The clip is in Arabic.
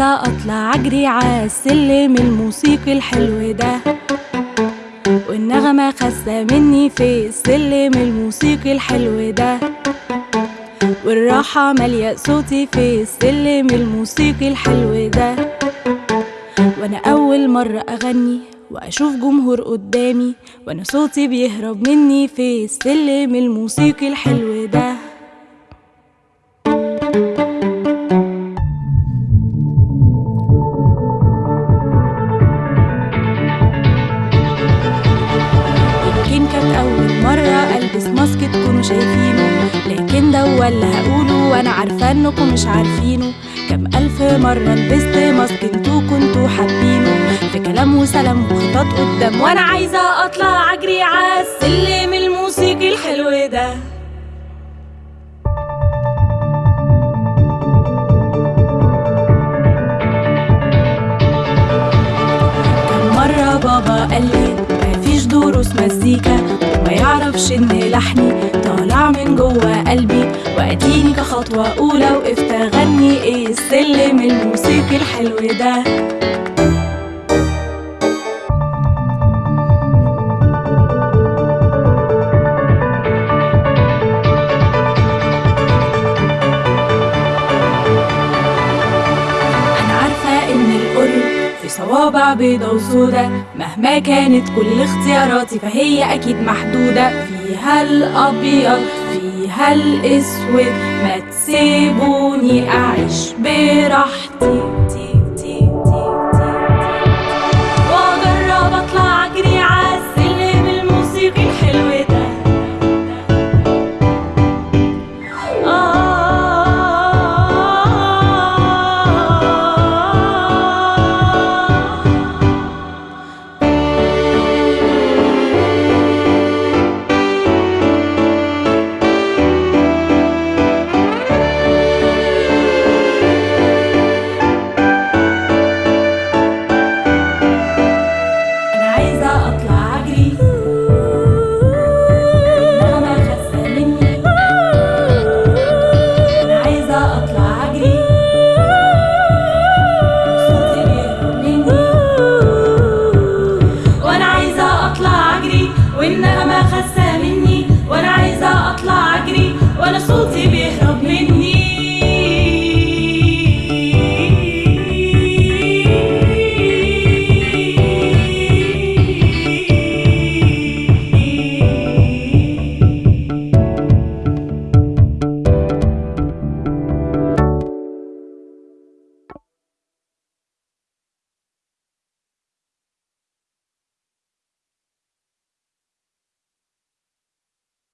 عايزة أطلع أجري عالسلم الموسيقي الحلو ده. والنغمة خاسة مني في السلم الموسيقي الحلو ده. والراحة مالية صوتي في السلم الموسيقي الحلو ده. وأنا أول مرة أغني وأشوف جمهور قدامي وأنا صوتي بيهرب مني في السلم الموسيقي الحلو ده. شايفينه. لكن ده هو اللي هقوله وأنا عارفة إنكم مش عارفينه. كم ألف مرة لبست ماسك أنتوا كنتوا حابينه. في كلام وسلام وخطط قدام. وأنا عايزة أطلع أجري عالسلم الموسيقي الحلو ده. بابا قال لي مفيش دروس مزيكا. يعرفش ان لحني. طالع من جوه قلبي. وأديني كخطوة أولى وقفت اغني إيه السلم الموسيقي الحلو ده؟ في صوابع بيضة وسودة. مهما كانت كل اختياراتي فهي أكيد محدودة. فيها الأبيض فيها الأسود. ما تسيبوني أعيش براحتي.